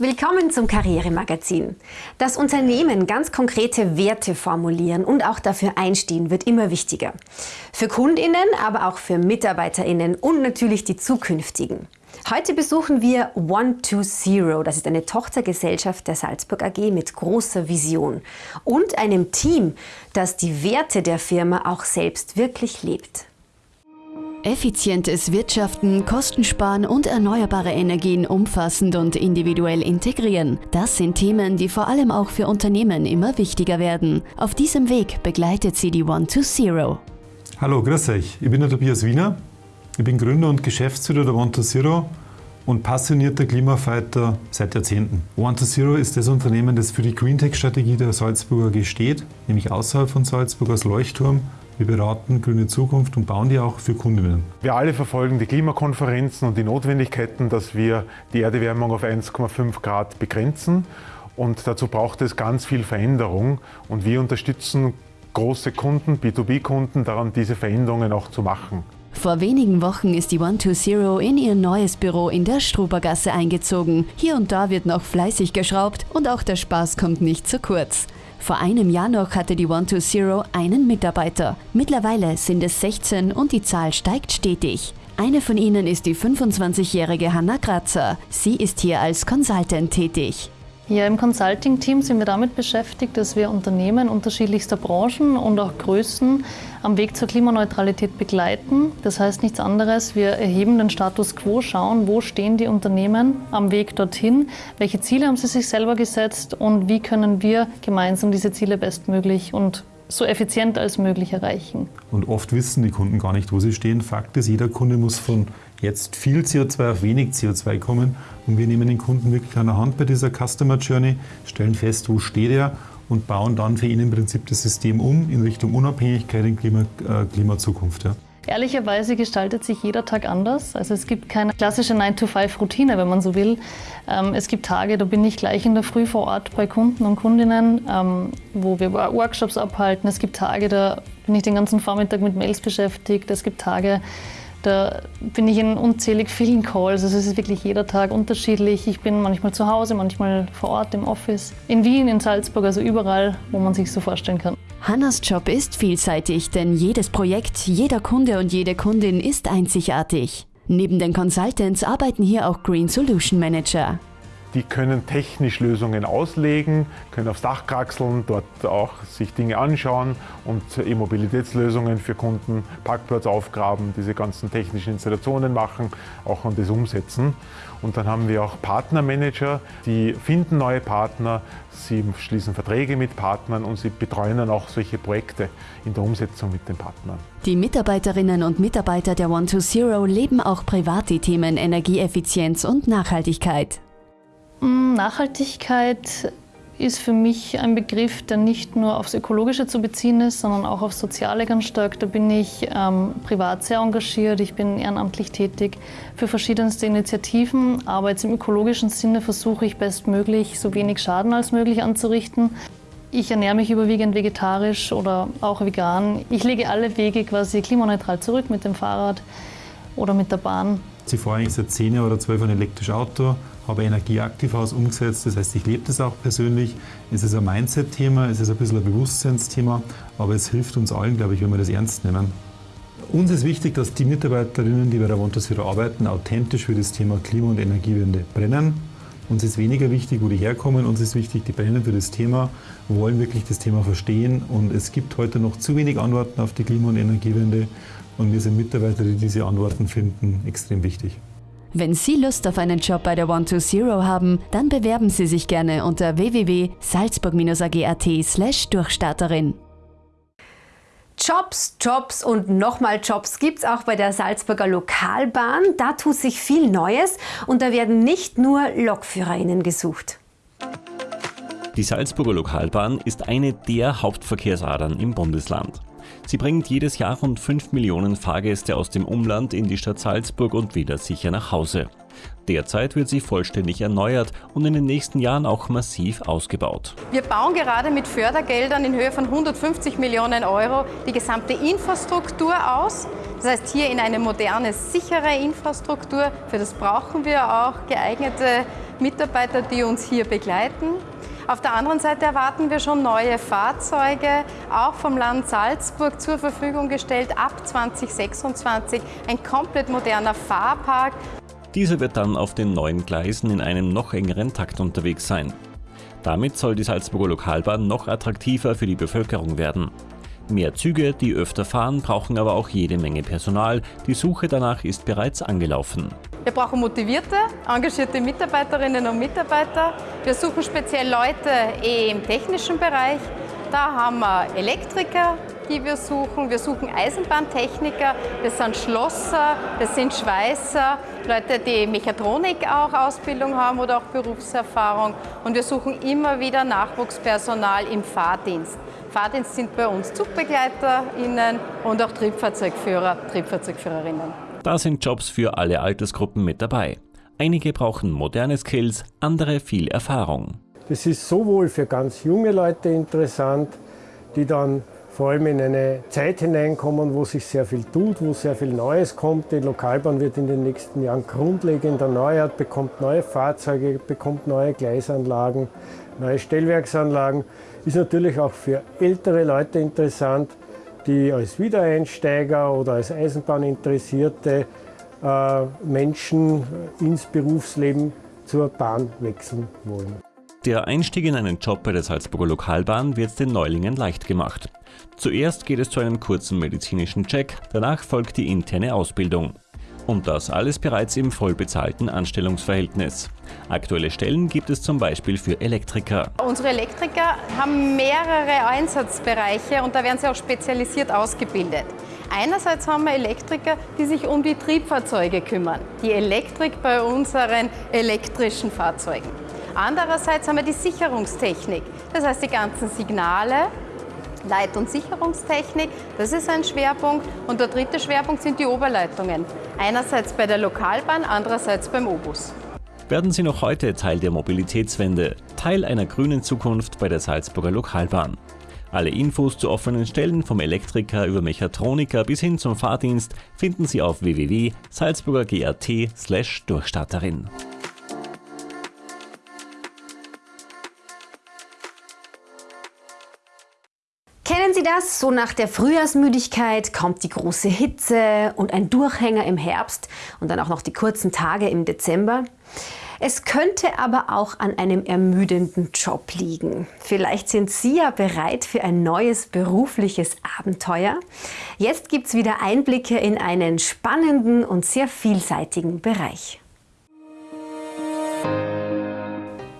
Willkommen zum Karrieremagazin. Das Unternehmen ganz konkrete Werte formulieren und auch dafür einstehen wird immer wichtiger. Für Kundinnen, aber auch für Mitarbeiterinnen und natürlich die zukünftigen. Heute besuchen wir One to Zero. Das ist eine Tochtergesellschaft der Salzburg AG mit großer Vision und einem Team, das die Werte der Firma auch selbst wirklich lebt. Effizientes Wirtschaften, Kostensparen und erneuerbare Energien umfassend und individuell integrieren. Das sind Themen, die vor allem auch für Unternehmen immer wichtiger werden. Auf diesem Weg begleitet sie die One to Zero. Hallo, grüß euch. Ich bin der Tobias Wiener. Ich bin Gründer und Geschäftsführer der One to Zero und passionierter Klimafighter seit Jahrzehnten. One to Zero ist das Unternehmen, das für die Green Tech Strategie der Salzburger AG steht, nämlich außerhalb von Salzburg als Leuchtturm wir beraten grüne Zukunft und bauen die auch für Kundinnen. Wir alle verfolgen die Klimakonferenzen und die Notwendigkeiten, dass wir die Erderwärmung auf 1,5 Grad begrenzen. Und dazu braucht es ganz viel Veränderung. Und wir unterstützen große Kunden, B2B-Kunden daran, diese Veränderungen auch zu machen. Vor wenigen Wochen ist die One2Zero in ihr neues Büro in der Strubergasse eingezogen. Hier und da wird noch fleißig geschraubt und auch der Spaß kommt nicht zu kurz. Vor einem Jahr noch hatte die One2Zero einen Mitarbeiter. Mittlerweile sind es 16 und die Zahl steigt stetig. Eine von ihnen ist die 25-jährige Hanna Kratzer. Sie ist hier als Consultant tätig. Ja, im Consulting-Team sind wir damit beschäftigt, dass wir Unternehmen unterschiedlichster Branchen und auch Größen am Weg zur Klimaneutralität begleiten. Das heißt nichts anderes, wir erheben den Status quo, schauen, wo stehen die Unternehmen am Weg dorthin, welche Ziele haben sie sich selber gesetzt und wie können wir gemeinsam diese Ziele bestmöglich und so effizient als möglich erreichen. Und oft wissen die Kunden gar nicht, wo sie stehen. Fakt ist, jeder Kunde muss von jetzt viel CO2 auf wenig CO2 kommen. Und wir nehmen den Kunden wirklich an der Hand bei dieser Customer Journey, stellen fest, wo steht er und bauen dann für ihn im Prinzip das System um in Richtung Unabhängigkeit in Klima, äh, Klimazukunft. Ja. Ehrlicherweise gestaltet sich jeder Tag anders. Also es gibt keine klassische 9-to-5-Routine, wenn man so will. Ähm, es gibt Tage, da bin ich gleich in der Früh vor Ort bei Kunden und Kundinnen, ähm, wo wir Workshops abhalten. Es gibt Tage, da bin ich den ganzen Vormittag mit Mails beschäftigt. Es gibt Tage, da bin ich in unzählig vielen Calls. Also es ist wirklich jeder Tag unterschiedlich. Ich bin manchmal zu Hause, manchmal vor Ort im Office. In Wien, in Salzburg, also überall, wo man sich so vorstellen kann. Hannas Job ist vielseitig, denn jedes Projekt, jeder Kunde und jede Kundin ist einzigartig. Neben den Consultants arbeiten hier auch Green Solution Manager. Die können technisch Lösungen auslegen, können aufs Dach kraxeln, dort auch sich Dinge anschauen und E-Mobilitätslösungen für Kunden, Parkplatz aufgraben, diese ganzen technischen Installationen machen, auch und das umsetzen. Und dann haben wir auch Partnermanager, die finden neue Partner, sie schließen Verträge mit Partnern und sie betreuen dann auch solche Projekte in der Umsetzung mit den Partnern. Die Mitarbeiterinnen und Mitarbeiter der One2Zero leben auch privat die Themen Energieeffizienz und Nachhaltigkeit. Mm, Nachhaltigkeit ist für mich ein Begriff, der nicht nur aufs Ökologische zu beziehen ist, sondern auch aufs Soziale ganz stark. Da bin ich ähm, privat sehr engagiert, ich bin ehrenamtlich tätig für verschiedenste Initiativen, aber jetzt im ökologischen Sinne versuche ich bestmöglich so wenig Schaden als möglich anzurichten. Ich ernähre mich überwiegend vegetarisch oder auch vegan. Ich lege alle Wege quasi klimaneutral zurück mit dem Fahrrad oder mit der Bahn. Sie fahren eigentlich seit 10 oder 12 ein elektrisches Auto, habe Energieaktivhaus umgesetzt, das heißt, ich lebe das auch persönlich. Es ist ein Mindset-Thema, es ist ein bisschen ein Bewusstseinsthema, aber es hilft uns allen, glaube ich, wenn wir das ernst nehmen. Uns ist wichtig, dass die Mitarbeiterinnen, die bei der Wantasira arbeiten, authentisch für das Thema Klima- und Energiewende brennen. Uns ist weniger wichtig, wo die herkommen, uns ist wichtig, die brennen für das Thema, wollen wirklich das Thema verstehen und es gibt heute noch zu wenig Antworten auf die Klima- und Energiewende und wir sind Mitarbeiter, die diese Antworten finden, extrem wichtig. Wenn Sie Lust auf einen Job bei der One2Zero haben, dann bewerben Sie sich gerne unter www.salzburg-ag.at slash Durchstarterin. Jobs, Jobs und nochmal Jobs gibt es auch bei der Salzburger Lokalbahn. Da tut sich viel Neues und da werden nicht nur LokführerInnen gesucht. Die Salzburger Lokalbahn ist eine der Hauptverkehrsadern im Bundesland. Sie bringt jedes Jahr rund 5 Millionen Fahrgäste aus dem Umland in die Stadt Salzburg und wieder sicher nach Hause. Derzeit wird sie vollständig erneuert und in den nächsten Jahren auch massiv ausgebaut. Wir bauen gerade mit Fördergeldern in Höhe von 150 Millionen Euro die gesamte Infrastruktur aus. Das heißt, hier in eine moderne, sichere Infrastruktur. Für das brauchen wir auch geeignete Mitarbeiter, die uns hier begleiten. Auf der anderen Seite erwarten wir schon neue Fahrzeuge, auch vom Land Salzburg zur Verfügung gestellt ab 2026. Ein komplett moderner Fahrpark. Dieser wird dann auf den neuen Gleisen in einem noch engeren Takt unterwegs sein. Damit soll die Salzburger Lokalbahn noch attraktiver für die Bevölkerung werden. Mehr Züge, die öfter fahren, brauchen aber auch jede Menge Personal. Die Suche danach ist bereits angelaufen. Wir brauchen motivierte, engagierte Mitarbeiterinnen und Mitarbeiter. Wir suchen speziell Leute im technischen Bereich. Da haben wir Elektriker, die wir suchen. Wir suchen Eisenbahntechniker, wir sind Schlosser, wir sind Schweißer, Leute, die Mechatronik auch Ausbildung haben oder auch Berufserfahrung. Und wir suchen immer wieder Nachwuchspersonal im Fahrdienst. Fahrdienst sind bei uns ZugbegleiterInnen und auch Triebfahrzeugführer, Triebfahrzeugführerinnen. Da sind Jobs für alle Altersgruppen mit dabei. Einige brauchen moderne Skills, andere viel Erfahrung. Das ist sowohl für ganz junge Leute interessant, die dann vor allem in eine Zeit hineinkommen, wo sich sehr viel tut, wo sehr viel Neues kommt. Die Lokalbahn wird in den nächsten Jahren grundlegend erneuert, bekommt neue Fahrzeuge, bekommt neue Gleisanlagen, neue Stellwerksanlagen. Ist natürlich auch für ältere Leute interessant, die als Wiedereinsteiger oder als Eisenbahninteressierte äh, Menschen ins Berufsleben zur Bahn wechseln wollen. Der Einstieg in einen Job bei der Salzburger Lokalbahn wird den Neulingen leicht gemacht. Zuerst geht es zu einem kurzen medizinischen Check, danach folgt die interne Ausbildung. Und das alles bereits im vollbezahlten Anstellungsverhältnis. Aktuelle Stellen gibt es zum Beispiel für Elektriker. Unsere Elektriker haben mehrere Einsatzbereiche und da werden sie auch spezialisiert ausgebildet. Einerseits haben wir Elektriker, die sich um die Triebfahrzeuge kümmern, die Elektrik bei unseren elektrischen Fahrzeugen. Andererseits haben wir die Sicherungstechnik, das heißt die ganzen Signale, Leit- und Sicherungstechnik, das ist ein Schwerpunkt. Und der dritte Schwerpunkt sind die Oberleitungen. Einerseits bei der Lokalbahn, andererseits beim Obus. Werden Sie noch heute Teil der Mobilitätswende, Teil einer grünen Zukunft bei der Salzburger Lokalbahn. Alle Infos zu offenen Stellen vom Elektriker über Mechatroniker bis hin zum Fahrdienst finden Sie auf www.salzburger.gat/durchstarterin. das? So nach der Frühjahrsmüdigkeit kommt die große Hitze und ein Durchhänger im Herbst und dann auch noch die kurzen Tage im Dezember. Es könnte aber auch an einem ermüdenden Job liegen. Vielleicht sind Sie ja bereit für ein neues berufliches Abenteuer. Jetzt gibt es wieder Einblicke in einen spannenden und sehr vielseitigen Bereich.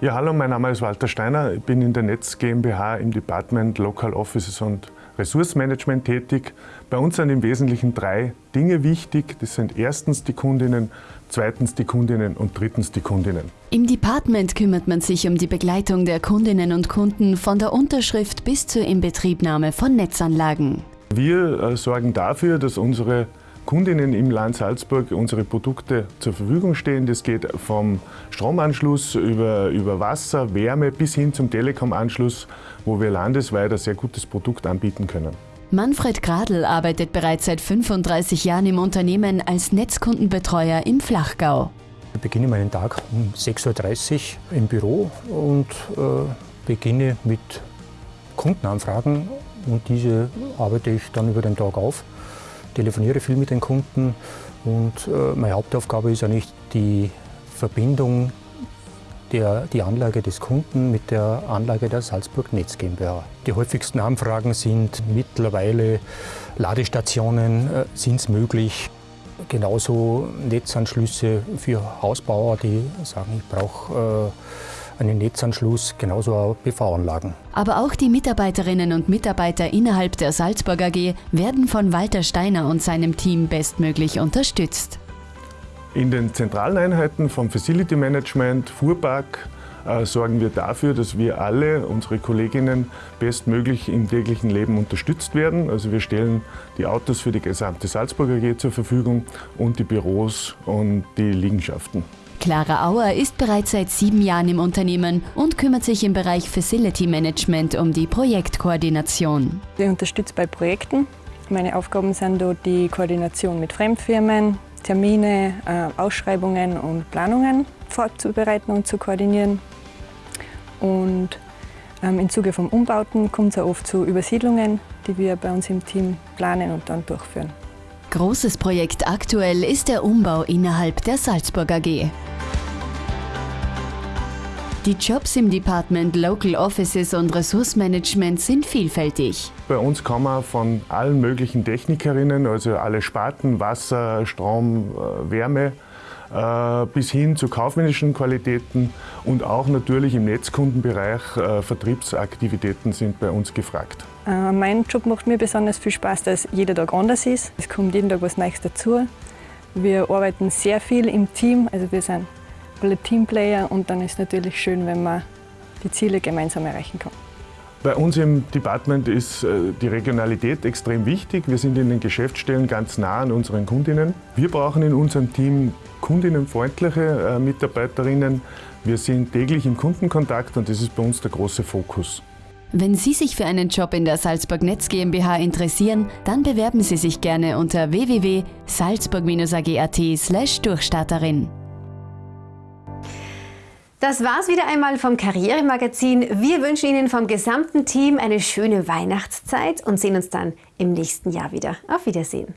Ja, hallo, mein Name ist Walter Steiner. Ich bin in der Netz GmbH im Department Local Offices und Ressourcenmanagement tätig. Bei uns sind im Wesentlichen drei Dinge wichtig. Das sind erstens die Kundinnen, zweitens die Kundinnen und drittens die Kundinnen. Im Department kümmert man sich um die Begleitung der Kundinnen und Kunden von der Unterschrift bis zur Inbetriebnahme von Netzanlagen. Wir äh, sorgen dafür, dass unsere Kundinnen im Land Salzburg unsere Produkte zur Verfügung stehen. Das geht vom Stromanschluss über, über Wasser, Wärme bis hin zum Telekom-Anschluss, wo wir landesweit ein sehr gutes Produkt anbieten können. Manfred Gradl arbeitet bereits seit 35 Jahren im Unternehmen als Netzkundenbetreuer im Flachgau. Ich beginne meinen Tag um 6.30 Uhr im Büro und äh, beginne mit Kundenanfragen und diese arbeite ich dann über den Tag auf telefoniere viel mit den Kunden und äh, meine Hauptaufgabe ist eigentlich die Verbindung der, die Anlage des Kunden mit der Anlage der Salzburg Netz GmbH. Die häufigsten Anfragen sind mittlerweile Ladestationen, äh, sind es möglich, genauso Netzanschlüsse für Hausbauer, die sagen, ich brauche äh, einen Netzanschluss, genauso auch PV-Anlagen. Aber auch die Mitarbeiterinnen und Mitarbeiter innerhalb der Salzburg AG werden von Walter Steiner und seinem Team bestmöglich unterstützt. In den zentralen Einheiten vom Facility Management, Fuhrpark, äh, sorgen wir dafür, dass wir alle, unsere Kolleginnen, bestmöglich im täglichen Leben unterstützt werden. Also wir stellen die Autos für die gesamte Salzburger AG zur Verfügung und die Büros und die Liegenschaften. Clara Auer ist bereits seit sieben Jahren im Unternehmen und kümmert sich im Bereich Facility Management um die Projektkoordination. Ich unterstütze bei Projekten. Meine Aufgaben sind dort die Koordination mit Fremdfirmen, Termine, äh, Ausschreibungen und Planungen vorzubereiten und zu koordinieren. Und ähm, im Zuge von Umbauten kommt es auch oft zu Übersiedlungen, die wir bei uns im Team planen und dann durchführen. Großes Projekt aktuell ist der Umbau innerhalb der Salzburg AG. Die Jobs im Department Local Offices und Ressourcenmanagement sind vielfältig. Bei uns kann man von allen möglichen Technikerinnen, also alle Sparten, Wasser, Strom, äh, Wärme, äh, bis hin zu kaufmännischen Qualitäten und auch natürlich im Netzkundenbereich äh, Vertriebsaktivitäten sind bei uns gefragt. Mein Job macht mir besonders viel Spaß, dass jeder Tag anders ist. Es kommt jeden Tag was Neues dazu. Wir arbeiten sehr viel im Team, also wir sind Teamplayer und dann ist es natürlich schön, wenn man die Ziele gemeinsam erreichen kann. Bei uns im Department ist äh, die Regionalität extrem wichtig. Wir sind in den Geschäftsstellen ganz nah an unseren Kundinnen. Wir brauchen in unserem Team kundinnenfreundliche äh, Mitarbeiterinnen. Wir sind täglich im Kundenkontakt und das ist bei uns der große Fokus. Wenn Sie sich für einen Job in der Salzburg Netz GmbH interessieren, dann bewerben Sie sich gerne unter www.salzburg-ag.at/durchstarterin. Das war's wieder einmal vom Karrieremagazin. Wir wünschen Ihnen vom gesamten Team eine schöne Weihnachtszeit und sehen uns dann im nächsten Jahr wieder. Auf Wiedersehen.